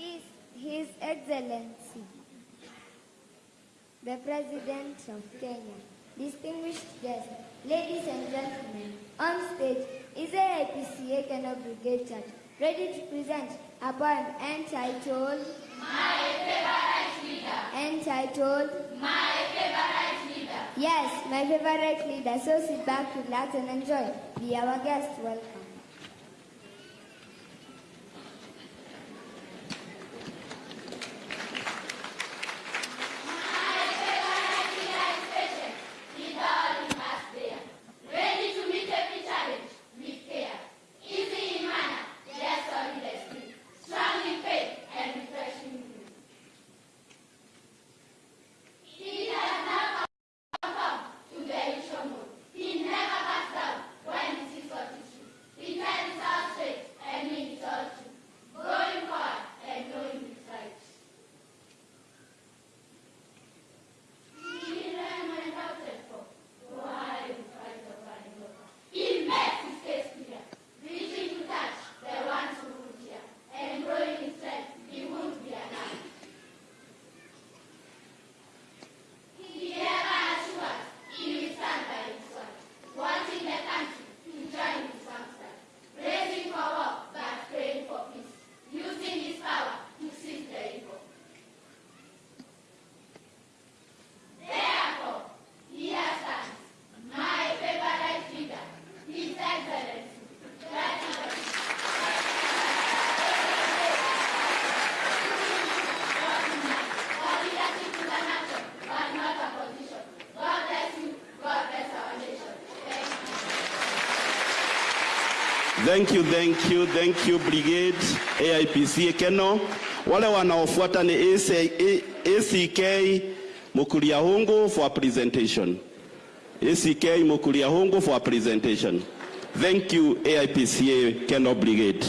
His Excellency, the President of Kenya, distinguished guests, ladies and gentlemen, on stage is AIPCA Kano Brigade Church, ready to present a poem entitled My Favorite Leader. Entitled My Favorite Leader. Yes, my favorite leader. So sit back, relax, and enjoy. Be our guest. Welcome. Thank you. Thank you, thank you, Brigade AIPC Keno. Wale wanaofuata ni ACK Mukuria Hungu for presentation. ACK Mukuliahungu for presentation. Thank you AIPCA Keno Brigade.